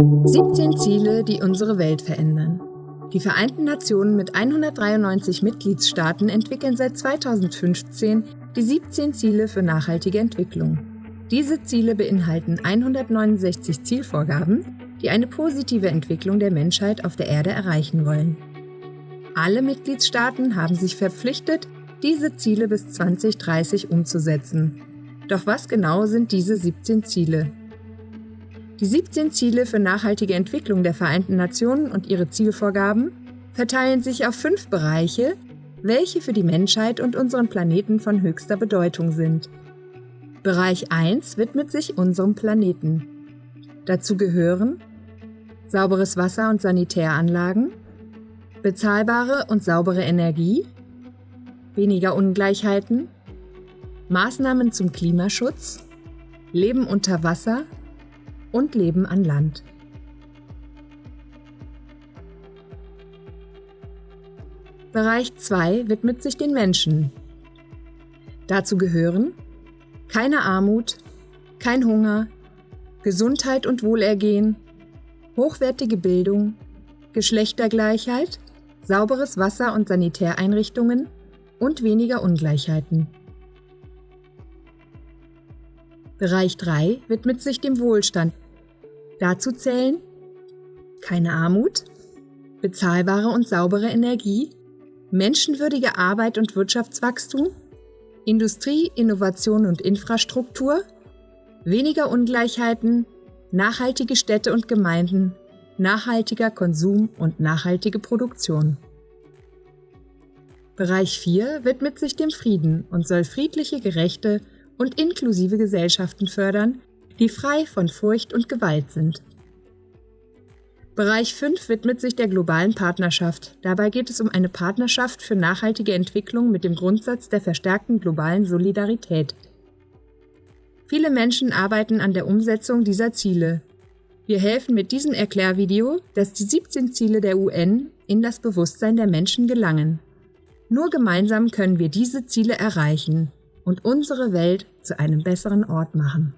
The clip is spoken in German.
17 Ziele, die unsere Welt verändern. Die Vereinten Nationen mit 193 Mitgliedstaaten entwickeln seit 2015 die 17 Ziele für nachhaltige Entwicklung. Diese Ziele beinhalten 169 Zielvorgaben, die eine positive Entwicklung der Menschheit auf der Erde erreichen wollen. Alle Mitgliedstaaten haben sich verpflichtet, diese Ziele bis 2030 umzusetzen. Doch was genau sind diese 17 Ziele? Die 17 Ziele für nachhaltige Entwicklung der Vereinten Nationen und ihre Zielvorgaben verteilen sich auf fünf Bereiche, welche für die Menschheit und unseren Planeten von höchster Bedeutung sind. Bereich 1 widmet sich unserem Planeten. Dazu gehören sauberes Wasser und Sanitäranlagen, bezahlbare und saubere Energie, weniger Ungleichheiten, Maßnahmen zum Klimaschutz, Leben unter Wasser und Leben an Land. Bereich 2 widmet sich den Menschen. Dazu gehören keine Armut, kein Hunger, Gesundheit und Wohlergehen, hochwertige Bildung, Geschlechtergleichheit, sauberes Wasser und Sanitäreinrichtungen und weniger Ungleichheiten. Bereich 3 widmet sich dem Wohlstand. Dazu zählen keine Armut, bezahlbare und saubere Energie, menschenwürdige Arbeit und Wirtschaftswachstum, Industrie, Innovation und Infrastruktur, weniger Ungleichheiten, nachhaltige Städte und Gemeinden, nachhaltiger Konsum und nachhaltige Produktion. Bereich 4 widmet sich dem Frieden und soll friedliche, gerechte und inklusive Gesellschaften fördern, die frei von Furcht und Gewalt sind. Bereich 5 widmet sich der globalen Partnerschaft. Dabei geht es um eine Partnerschaft für nachhaltige Entwicklung mit dem Grundsatz der verstärkten globalen Solidarität. Viele Menschen arbeiten an der Umsetzung dieser Ziele. Wir helfen mit diesem Erklärvideo, dass die 17 Ziele der UN in das Bewusstsein der Menschen gelangen. Nur gemeinsam können wir diese Ziele erreichen und unsere Welt zu einem besseren Ort machen.